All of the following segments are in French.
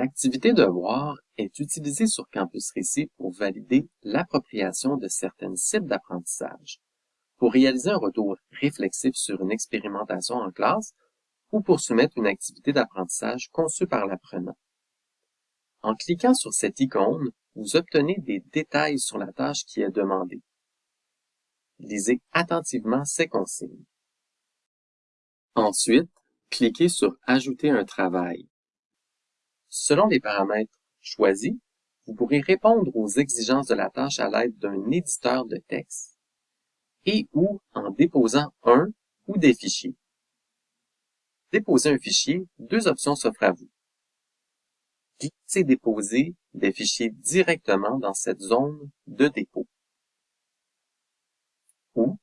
L'activité devoir est utilisée sur Campus Récit pour valider l'appropriation de certaines cibles d'apprentissage, pour réaliser un retour réflexif sur une expérimentation en classe ou pour soumettre une activité d'apprentissage conçue par l'apprenant. En cliquant sur cette icône, vous obtenez des détails sur la tâche qui est demandée. Lisez attentivement ces consignes. Ensuite, cliquez sur Ajouter un travail. Selon les paramètres choisis, vous pourrez répondre aux exigences de la tâche à l'aide d'un éditeur de texte et ou en déposant un ou des fichiers. Déposer un fichier, deux options s'offrent à vous. Cliquez Déposer des fichiers directement dans cette zone de dépôt? Ou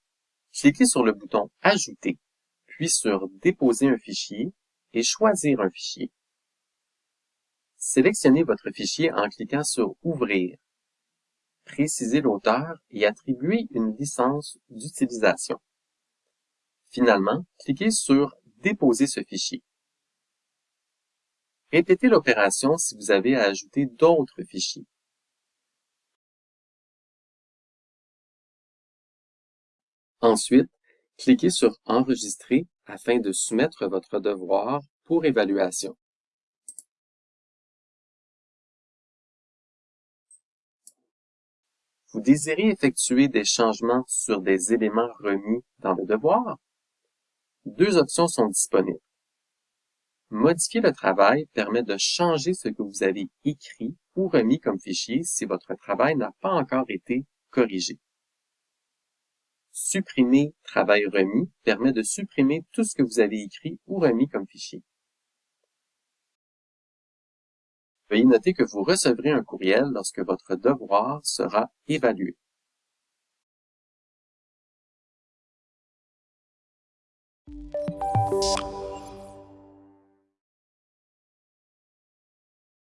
cliquez sur le bouton Ajouter, puis sur Déposer un fichier et choisir un fichier. Sélectionnez votre fichier en cliquant sur Ouvrir. Précisez l'auteur et attribuez une licence d'utilisation. Finalement, cliquez sur Déposer ce fichier. Répétez l'opération si vous avez à ajouter d'autres fichiers. Ensuite, cliquez sur Enregistrer afin de soumettre votre devoir pour évaluation. Vous désirez effectuer des changements sur des éléments remis dans le devoir? Deux options sont disponibles. Modifier le travail permet de changer ce que vous avez écrit ou remis comme fichier si votre travail n'a pas encore été corrigé. Supprimer travail remis permet de supprimer tout ce que vous avez écrit ou remis comme fichier. Veuillez noter que vous recevrez un courriel lorsque votre devoir sera évalué.